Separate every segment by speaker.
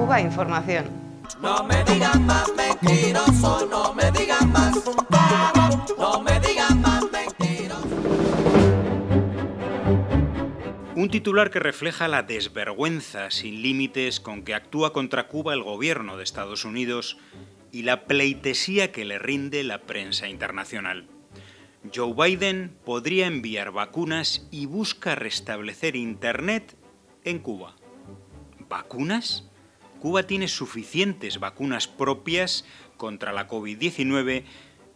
Speaker 1: Cuba Información.
Speaker 2: No me digan más mentiroso, no me digan más. No me digan más mentiroso.
Speaker 3: Un titular que refleja la desvergüenza sin límites con que actúa contra Cuba el gobierno de Estados Unidos y la pleitesía que le rinde la prensa internacional. Joe Biden podría enviar vacunas y busca restablecer Internet en Cuba. ¿Vacunas? Cuba tiene suficientes vacunas propias contra la COVID-19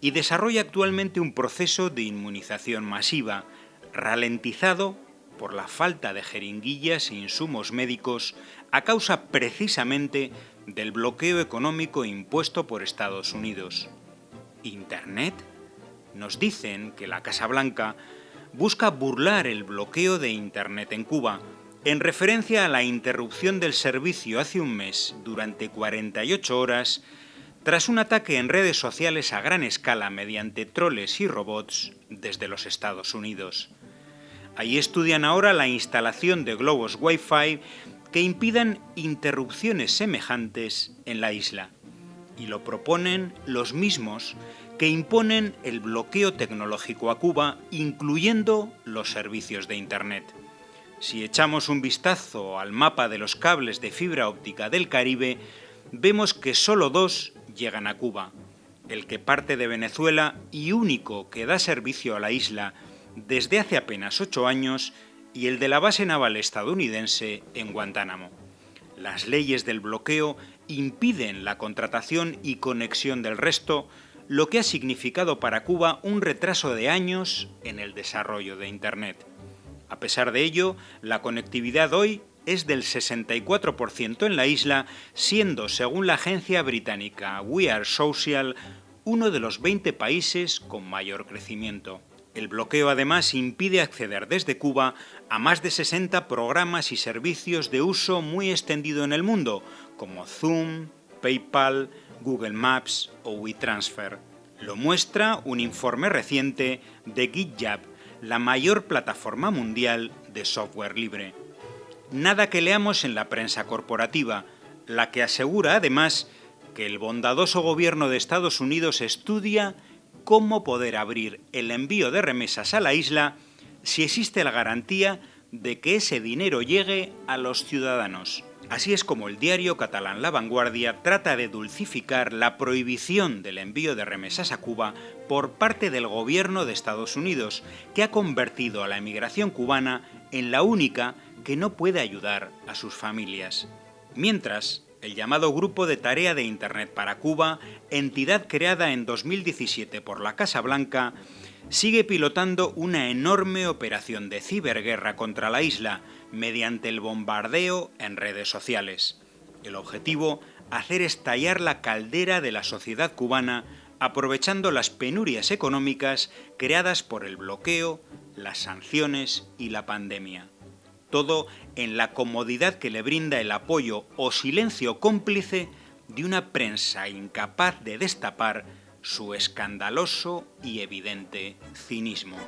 Speaker 3: y desarrolla actualmente un proceso de inmunización masiva, ralentizado por la falta de jeringuillas e insumos médicos a causa precisamente del bloqueo económico impuesto por Estados Unidos. ¿Internet? Nos dicen que la Casa Blanca busca burlar el bloqueo de Internet en Cuba, en referencia a la interrupción del servicio hace un mes durante 48 horas tras un ataque en redes sociales a gran escala mediante troles y robots desde los Estados Unidos. Ahí estudian ahora la instalación de globos Wi-Fi que impidan interrupciones semejantes en la isla. Y lo proponen los mismos que imponen el bloqueo tecnológico a Cuba, incluyendo los servicios de Internet. Si echamos un vistazo al mapa de los cables de fibra óptica del Caribe, vemos que solo dos llegan a Cuba, el que parte de Venezuela y único que da servicio a la isla desde hace apenas ocho años y el de la base naval estadounidense en Guantánamo. Las leyes del bloqueo impiden la contratación y conexión del resto, lo que ha significado para Cuba un retraso de años en el desarrollo de Internet. A pesar de ello, la conectividad hoy es del 64% en la isla, siendo, según la agencia británica We Are Social, uno de los 20 países con mayor crecimiento. El bloqueo además impide acceder desde Cuba a más de 60 programas y servicios de uso muy extendido en el mundo, como Zoom, PayPal, Google Maps o WeTransfer. Lo muestra un informe reciente de GitJab, la mayor plataforma mundial de software libre. Nada que leamos en la prensa corporativa, la que asegura además que el bondadoso gobierno de Estados Unidos estudia cómo poder abrir el envío de remesas a la isla si existe la garantía de que ese dinero llegue a los ciudadanos. Así es como el diario catalán La Vanguardia trata de dulcificar la prohibición del envío de remesas a Cuba por parte del gobierno de Estados Unidos, que ha convertido a la emigración cubana en la única que no puede ayudar a sus familias. Mientras, el llamado Grupo de Tarea de Internet para Cuba, entidad creada en 2017 por la Casa Blanca, sigue pilotando una enorme operación de ciberguerra contra la isla mediante el bombardeo en redes sociales. El objetivo, hacer estallar la caldera de la sociedad cubana aprovechando las penurias económicas creadas por el bloqueo, las sanciones y la pandemia todo en la comodidad que le brinda el apoyo o silencio cómplice de una prensa incapaz de destapar su escandaloso y evidente cinismo.